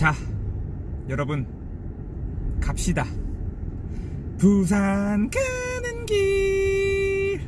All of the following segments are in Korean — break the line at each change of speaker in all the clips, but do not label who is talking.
자, 여러분 갑시다. 부산 가는 길.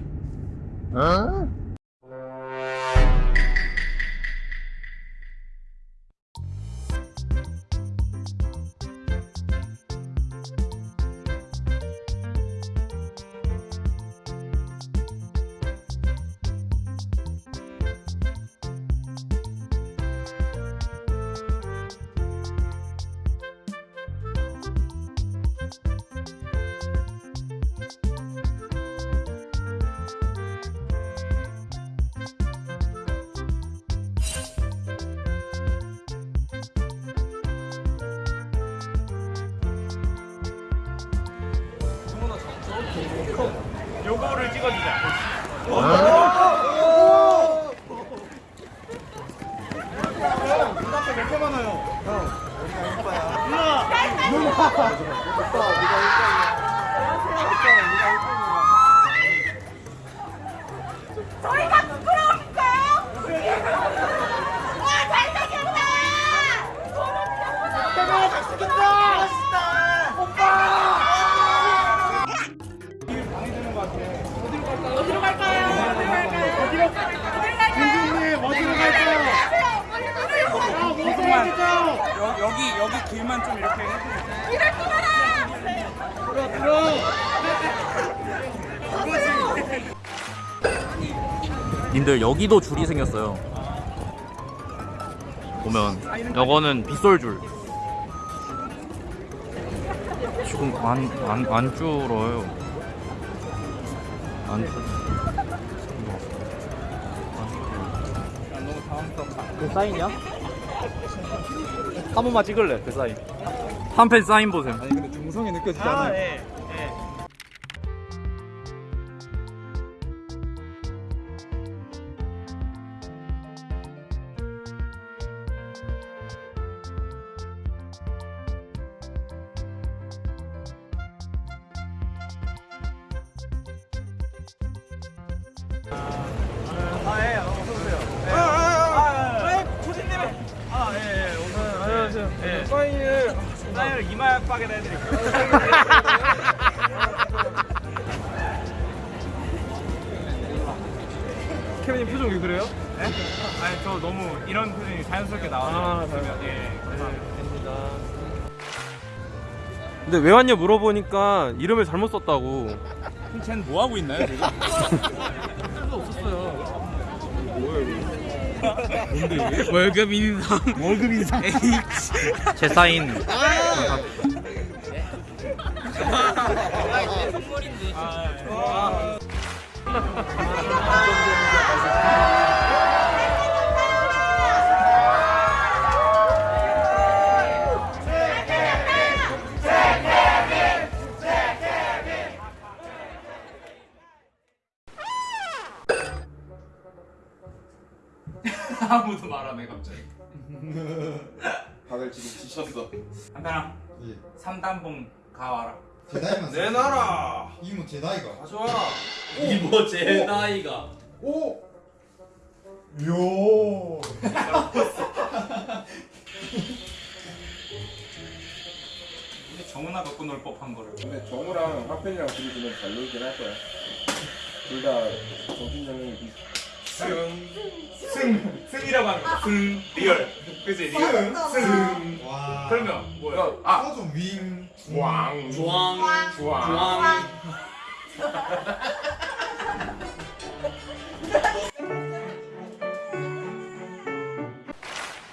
요거를 찍어주자.
저
여기 길만 좀 이렇게 해주세요.
이럴 거라.
들어 들어.
님들 여기도 줄이 생겼어요. 보면 여거는 빗솔줄. 지금 안 안 안 줄어요. 안 줄. 그 사인이야? 한 번만 찍을래 그 사인. 한팬 사인 보세요.
아니 근데 중성이 느껴지지 않아요?
사인 사인을 이마약박에다 해드릴게요.
케빈님 표정 왜 그래요?
네? 아니 저 너무 이런 표정이 자연스럽게 나와서
아,
그러면 예 감사합니다.
근데 왜 왔냐 물어보니까 이름을 잘못 썼다고.
쟤는 뭐 하고 있나요 지금?
월급 인상.
월급 인상.
제 사인.
아 무도 말안해 갑자기.
다들 지금 지쳤어.
한편아
예.
삼단봉 가와라.
제다이만
내놔라.
이모 제다이가.
가져와.
이모 제 나이가.
오. 요.
근데 정은아 갖고 놀 법한 거를.
근데 정우랑 화편이랑 둘이 그냥 잘 놀긴 할 거야. 둘 다 정신력이 비슷.
승, 승, 승이라고 하는 거. 승, 리얼. 그지 리얼. 승.
와.
그러면 뭐야? 아,
소좀 윙.
왕.
주황.
주황.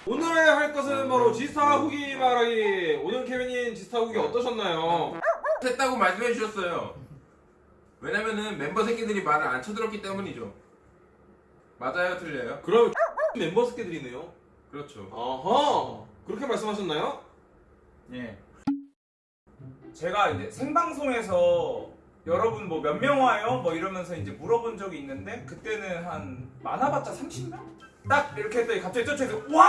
오늘 할 것은 바로 지스타 후기 말하기. 오늘 케빈님 지스타 후기 어떠셨나요?
했다고 말씀해 주셨어요. 왜냐면은 멤버 새끼들이 말을 안 쳐들었기 때문이죠. 맞아요, 틀려요?
그럼 멤버 스케들이네요.
그렇죠.
아하. 그렇게 말씀하셨나요?
예. 제가 이제 생방송에서 여러분 뭐 몇 명 와요? 뭐 이러면서 이제 물어본 적이 있는데 그때는 한 많아봤자 30명? 딱 이렇게 했더니 갑자기 저쪽에서 와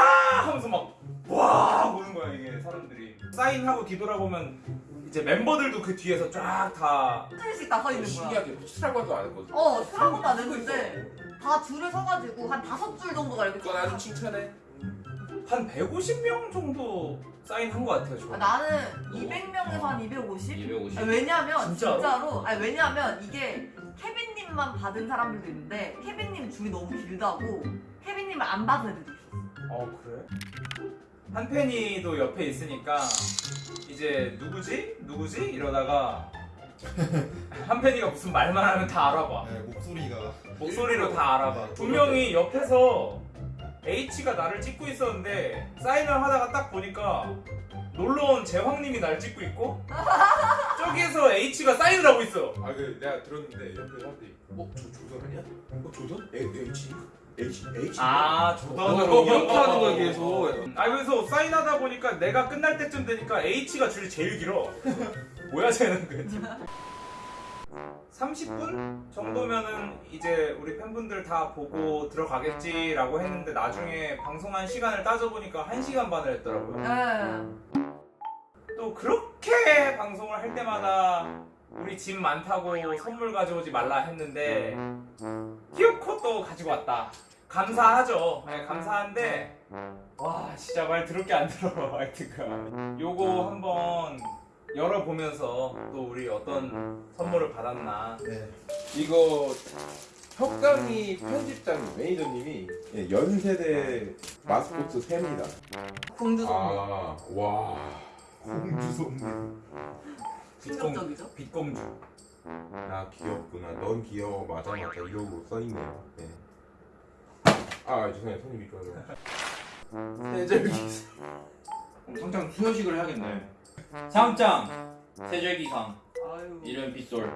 하면서 막와 보는 거야 이게 사람들이 사인하고 뒤돌아보면 이제 멤버들도 그 뒤에서 쫙다
줄씩 다서 있는 거야.
신기하게 호치라고도 안 했거든.
어, 수락부터 안 했는데 다 줄을 서가지고 한 다섯 줄 정도가 이렇게
그건 아주 칭찬해.
한 150명 정도 사인한 것 같아요. 저.
아, 나는 200명에서 한 250?
250.
아니, 왜냐면
진짜로?
진짜로? 아니 왜냐면 이게 케빈님만 받은 사람들도 있는데 케빈님 줄이 너무 길다고 케빈님을 안 받은 애들도 있었어.
어 그래? 한 팬이도 옆에 있으니까 이제 누구지? 누구지? 이러다가 한팬이가 무슨 말만 하면 다 알아봐.
네, 목소리가
목소리로 다 알아봐. 분명히 옆에서 H가 나를 찍고 있었는데 사인을 하다가 딱 보니까 놀러온 재황님이 날 찍고 있고 저기에서 H가 사인을 하고 있어.
아그 내가 들었는데 옆에 사람들이 어 저 조던 아니야? 어 조던? 에 H H H
아
어,
조던으로
이렇게 하는 거야 계속.
아 그래서 사인하다 보니까 내가 끝날 때쯤 되니까 H가 줄이 제일 길어. 뭐야 쟤는 그랬지. 30분 정도면은 이제 우리 팬분들 다 보고 들어가겠지라고 했는데 나중에 방송한 시간을 따져보니까 1시간 반을 했더라고요.
네.
또 그렇게 방송을 할 때마다 우리 짐 많다고 선물 가져오지 말라 했는데 키오코 또 가지고 왔다. 감사하죠. 네, 감사한데 와 진짜 말 들을 게 안 들어 하여튼간 요거 한번 열어보면서 또 우리 어떤 선물을 받았나
네.
이거 혁강이 편집장 매니저님이 예, 연세대 마스코트 셉니다.
공주성
아와
공주손
충격적이죠?
빛공주
나 귀엽구나. 넌 귀여워. 맞아 맞아. 이러고 써있네요. 네. 아 죄송해요. 손님이 좋아서. 세절기.
당장 수여식을 해야겠네. 상장 세절기상
아유.
이름 빗솔.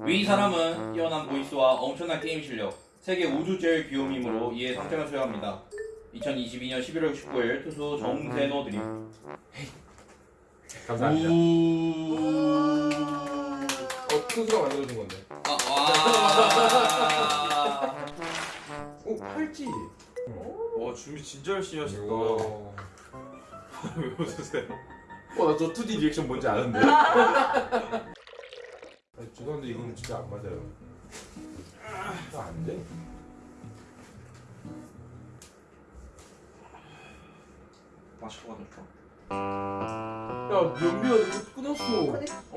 위 사람은 뛰어난 보이스와 엄청난 게임 실력, 세계 우주 제일 귀요밈으로 이에 상장을 수여합니다. 2022년 11월 19일 투수 정세노 드림.
감사합니다.
음.
어 투수가 만들어준 건데.
아, 와.
오 팔찌.
와 준비 진짜 열심히 하셨다.
이거.
왜 웃으세요?
어나 저 2D 리액션 뭔지 아는데. 아, 죄송한데 이건 진짜 안 맞아요. 이거 안 돼.
맛있게 받았다.
야 이거 끊었어.
오.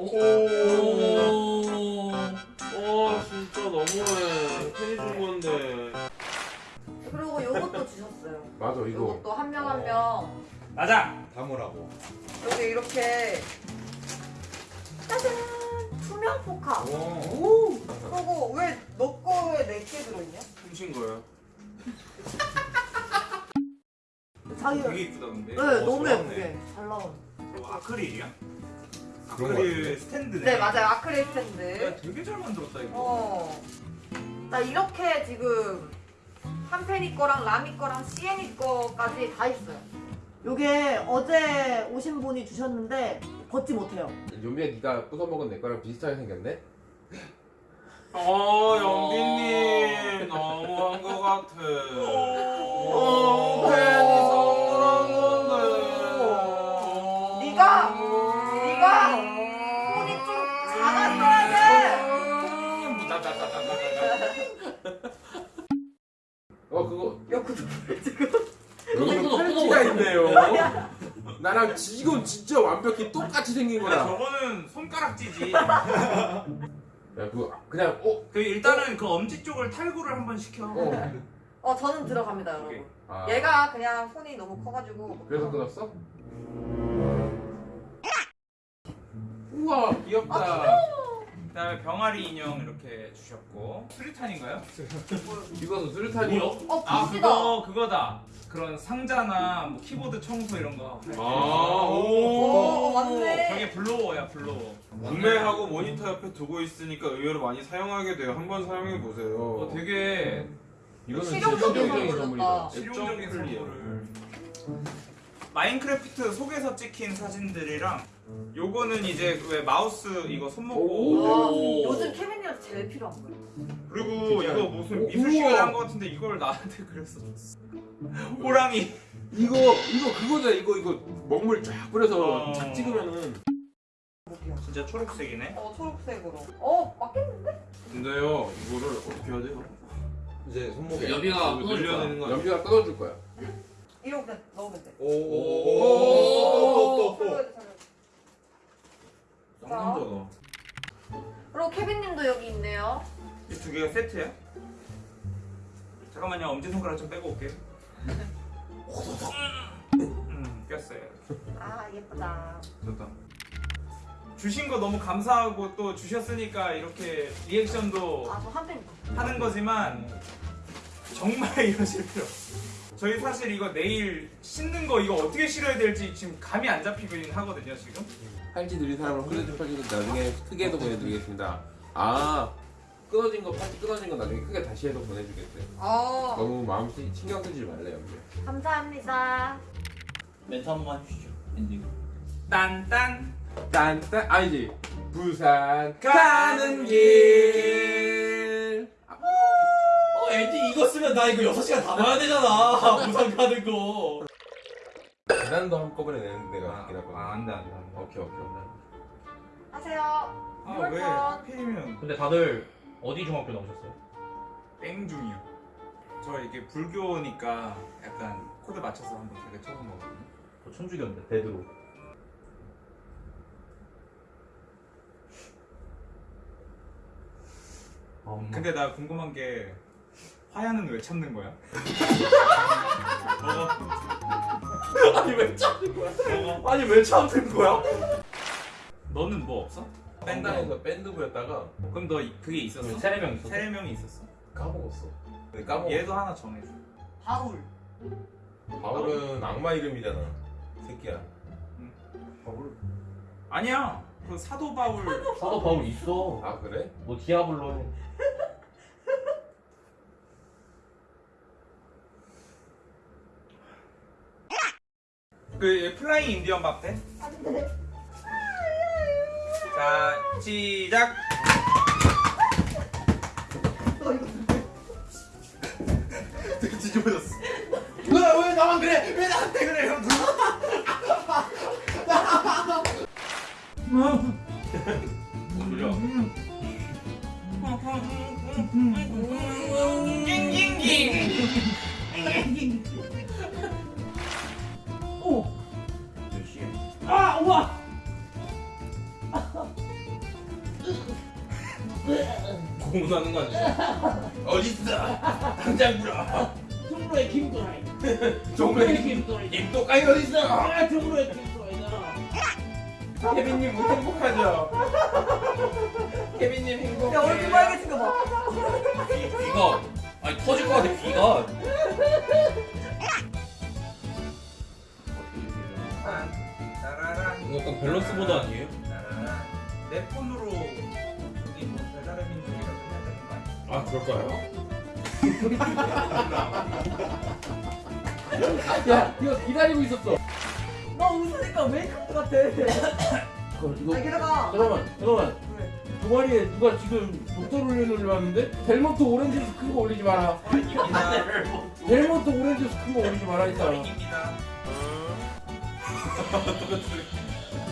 와 진짜 너무해. 팬이 준 건데.
주셨어요.
맞아 이거.
요것도 한 명 한 명
맞아
담으라고
여기 이렇게 짜잔 투명 포카.
오.
그리고 왜 너 거에 네개 들어있냐?
훔친 거예요.
자기
되게 이쁘다 근데
네
어,
너무
좋았네.
예쁘게 잘 나온.
이거 아크릴이야?
그런 거
아크릴 스탠드네
네 맞아요 아크릴 스탠드.
야, 되게 잘 만들었다 이거
어. 나 이렇게 지금 한펜이 거랑 라미 거랑 시엔이 거까지 다 있어요. 요게 어제 오신 분이 주셨는데 벗지 못해요.
연비야 네가 부숴먹은 내 거랑 비슷하게 생겼네.
어 연빈님 너무한 것 같아.
어,
팬이 선물한 건데.
네가 네가 손이 좀 작았어야
어 그거
돼. 야 그거 지금
끊어,
팔찌가. 있네요. 나랑 지- 이건 진짜 완벽히 똑같이 생긴 거야.
저거는 손가락질이지
야 그거 그냥 어.
그 일단은 그 엄지 쪽을 탈구를 한번 시켜
어.
어 저는 들어갑니다
오케이.
여러분.
아,
얘가 그냥 손이 너무 커가지고.
그래서 끊었어? 우와 귀엽다.
그다음에 병아리 인형 이렇게 주셨고 수리탄인가요?
이거는 수류탄이요?
어
아. 그거 그거다 그런 상자나 뭐 키보드 청소 이런 거
아,
오,
오.
맞네.
저게 blower야 blower
구매하고 모니터 옆에 두고 있으니까 의외로 많이 사용하게 돼요. 한번 사용해 보세요.
어, 되게
이거는
실용적인
실용적인
선물이다.
선물이다.
실용적인. 선물을 마인크래프트 속에서 찍힌 사진들이랑 요거는 이제 왜 마우스 이거. 손목고
와, 요즘 케빈이한테 제일 필요한 거예요.
그리고 이거 무슨
오,
미술 시간에. 한 거 같은데 이걸 나한테 그렸어 호랑이
이거 이거 그거잖아. 이거 이거 먹물 쫙 뿌려서
어.
착 찍으면은
진짜 초록색이네
어 초록색으로. 어 맞겠는데?
근데요, 이거를 어떻게 해야 돼요?
이제 손목에
여비가
이거 늘려야 되는 거 아니야?
연비가 끊어줄 거야.
이렇게 넣으면 돼.
오오오오오오오오
설거지, 설거지.
쌍남자다.
그리고 케빈님도 여기 있네요.
이 두 개가 세트야? 잠깐만요 엄지손가락 좀 빼고 올게요 음 꼈어요
아 예쁘다.
좋다 주신 거 너무 감사하고 또 주셨으니까 이렇게 리액션도
팬.
하는 거지만 정말 이러실 필요 없어 저희 사실 이거 내일 씻는 거 이거 어떻게 실어야 될지 지금 감이 안 잡히긴 하거든요 지금.
팔찌 느린 사람은 홀레드 팔찌도 나중에 크게 해서 보내드리겠습니다. 아. 끊어진 거 팔찌 끊어진 거 나중에 크게 다시 해서 보내주겠대
어.
너무 마음 쓰, 신경 쓰지 말래요
감사합니다.
멘트 한 번만 해주시죠. 엔딩.
딴딴.
딴딴. 아니지 부산
가는
길
어 엔딩 이거 쓰면 나 이거 6시간 다 봐야 되잖아. 부산 가는 거.
계단도 한꺼번에 내는 데가 있긴
아,
하거든
안돼 안돼 안돼
오케이 오케이
하세요.
아왜 하필이면
근데 다들 어디 중학교 나오셨어요?
땡중이요 저 이게 불교니까 약간 코드 맞춰서 한번 되게 쳐본 거거든요
저 천주교인데 대드로. 아.
근데 나 궁금한 게 화야는 왜 참는 거야?
아니 왜 참는 거야? 아니 왜 참는 거야?
너는 뭐 없어?
밴드에서 밴드부였다가
그럼 너 이- 그게 있었어?
세네 명 있었어.
세네 명이 있었어?
까먹었어 근데 까먹었어
얘도 하나 정해줘
바울.
바울은 악마 이름이잖아 새끼야
아니야 그 사도 바울
사도 바울 있어.
아 그래?
뭐 디아블로 해.
그 플라잉 인디언 밥 돼? 자 시작 되게 뒤집어졌어
왜 나만 그래? 왜 나한테 그래?
형뭔 소리야? 몇
고문하는 거 아니야? 어딨어? 당장 불어.
정로의 김도라이.
정말
김도라이.
입도까지 어딨어?
아 정로의 김도라이다.
케빈님 뭐 행복하죠? 케빈님 행복해
야 얼굴 빨개진 거 봐.
귀, 귀가 아니 터질 것 같아 귀가.
따라란
약간 밸런스 보드 아니에요?
내 폰으로 아
그럴까요?
야 이거 기다리고 있었어.
나 웃으니까 메이크업 같아.
그럼 이거
아 게다가
잠깐만 잠깐만.
왜?
동아리에 누가 지금 독tor 올리는 왔는데 델몬트 오렌지 주스 큰거 올리지 마라. 델몬트 오렌지 주스 큰거 올리지 마라 했잖아.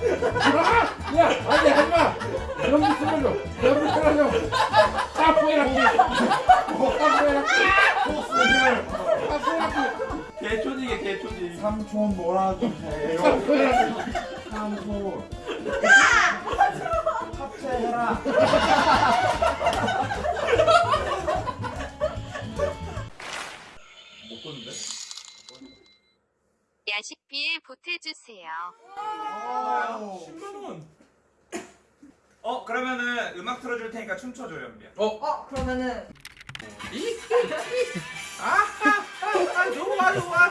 다야 아니 하지마. 연기 쓰러져. 연기 쓰러져. 까포에라. 까포에라. 까포에라.
개초지게 개초지.
삼촌 놀아주세요.
까포에라.
삼촌. 합체해라.
야식비에 보태주세요.
아, 10만원 어 그러면은 음악 틀어줄 테니까 춤춰줘 연비야.
어? 그러면은.
아 좋아 좋아